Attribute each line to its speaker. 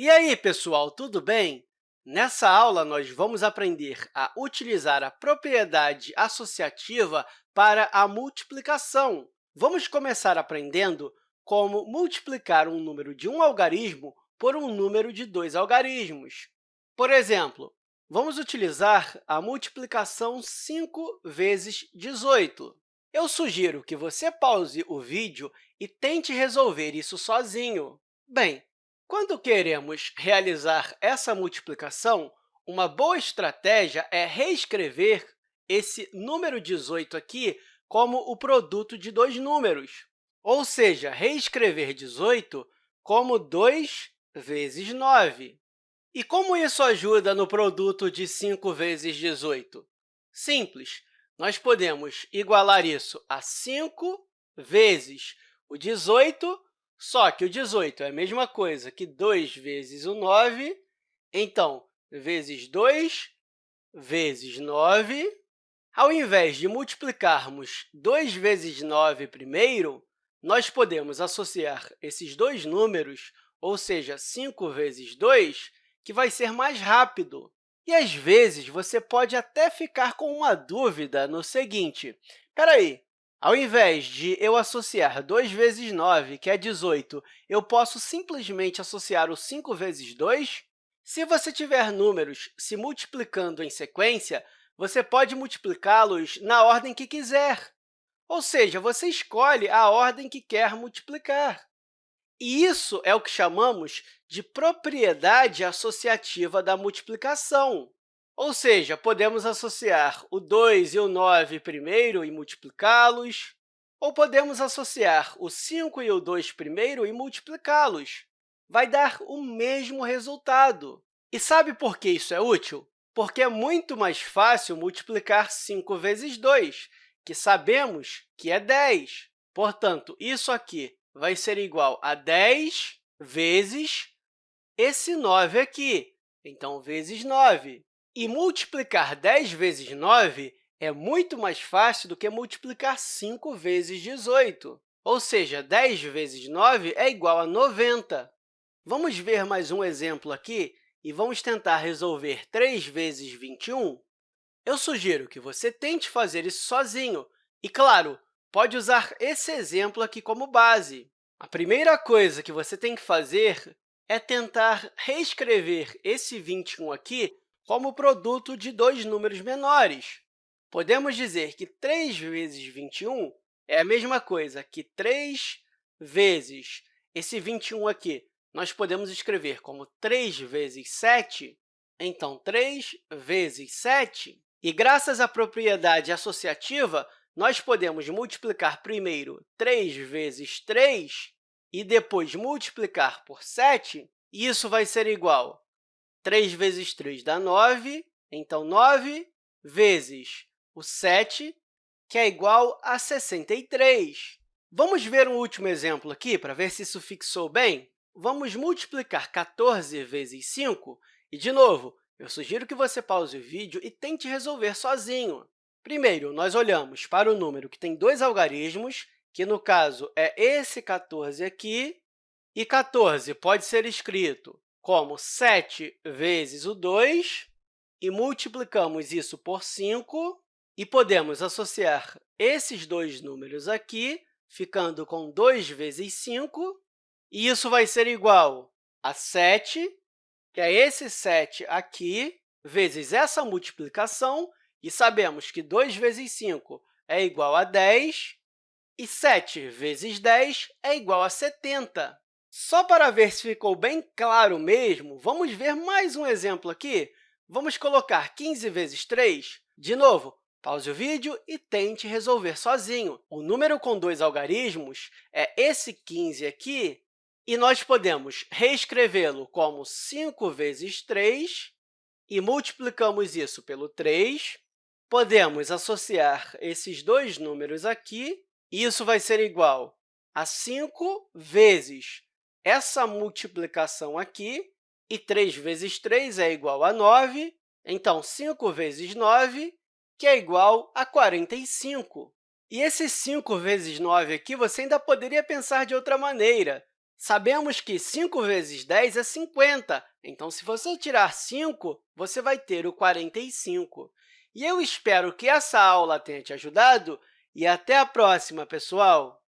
Speaker 1: E aí, pessoal, tudo bem? Nessa aula, nós vamos aprender a utilizar a propriedade associativa para a multiplicação. Vamos começar aprendendo como multiplicar um número de um algarismo por um número de dois algarismos. Por exemplo, vamos utilizar a multiplicação 5 vezes 18. Eu sugiro que você pause o vídeo e tente resolver isso sozinho. Bem, quando queremos realizar essa multiplicação, uma boa estratégia é reescrever esse número 18 aqui como o produto de dois números, ou seja, reescrever 18 como 2 vezes 9. E como isso ajuda no produto de 5 vezes 18? Simples, nós podemos igualar isso a 5 vezes o 18 só que o 18 é a mesma coisa que 2 vezes o 9, então, vezes 2 vezes 9. Ao invés de multiplicarmos 2 vezes 9 primeiro, nós podemos associar esses dois números, ou seja, 5 vezes 2, que vai ser mais rápido. E, às vezes, você pode até ficar com uma dúvida no seguinte, espera aí, ao invés de eu associar 2 vezes 9, que é 18, eu posso simplesmente associar o 5 vezes 2? Se você tiver números se multiplicando em sequência, você pode multiplicá-los na ordem que quiser. Ou seja, você escolhe a ordem que quer multiplicar. E isso é o que chamamos de propriedade associativa da multiplicação. Ou seja, podemos associar o 2 e o 9 primeiro e multiplicá-los, ou podemos associar o 5 e o 2 primeiro e multiplicá-los. Vai dar o mesmo resultado. E sabe por que isso é útil? Porque é muito mais fácil multiplicar 5 vezes 2, que sabemos que é 10. Portanto, isso aqui vai ser igual a 10 vezes esse 9 aqui, então, vezes 9. E multiplicar 10 vezes 9 é muito mais fácil do que multiplicar 5 vezes 18. Ou seja, 10 vezes 9 é igual a 90. Vamos ver mais um exemplo aqui e vamos tentar resolver 3 vezes 21? Eu sugiro que você tente fazer isso sozinho. E, claro, pode usar esse exemplo aqui como base. A primeira coisa que você tem que fazer é tentar reescrever esse 21 aqui como produto de dois números menores. Podemos dizer que 3 vezes 21 é a mesma coisa que 3 vezes esse 21 aqui. Nós podemos escrever como 3 vezes 7, então 3 vezes 7. E, graças à propriedade associativa, nós podemos multiplicar primeiro 3 vezes 3 e depois multiplicar por 7, e isso vai ser igual 3 vezes 3 dá 9, então 9 vezes o 7, que é igual a 63. Vamos ver um último exemplo aqui para ver se isso fixou bem? Vamos multiplicar 14 vezes 5 e, de novo, eu sugiro que você pause o vídeo e tente resolver sozinho. Primeiro, nós olhamos para o número que tem dois algarismos, que, no caso, é esse 14 aqui, e 14 pode ser escrito como 7 vezes o 2, e multiplicamos isso por 5, e podemos associar esses dois números aqui, ficando com 2 vezes 5, e isso vai ser igual a 7, que é esse 7 aqui, vezes essa multiplicação, e sabemos que 2 vezes 5 é igual a 10, e 7 vezes 10 é igual a 70. Só para ver se ficou bem claro mesmo, vamos ver mais um exemplo aqui. Vamos colocar 15 vezes 3. De novo, pause o vídeo e tente resolver sozinho. O número com dois algarismos é esse 15 aqui, e nós podemos reescrevê-lo como 5 vezes 3, e multiplicamos isso pelo 3. Podemos associar esses dois números aqui, e isso vai ser igual a 5 vezes essa multiplicação aqui, e 3 vezes 3 é igual a 9, então 5 vezes 9, que é igual a 45. E esse 5 vezes 9 aqui, você ainda poderia pensar de outra maneira. Sabemos que 5 vezes 10 é 50, então, se você tirar 5, você vai ter o 45. E eu espero que essa aula tenha te ajudado e até a próxima, pessoal!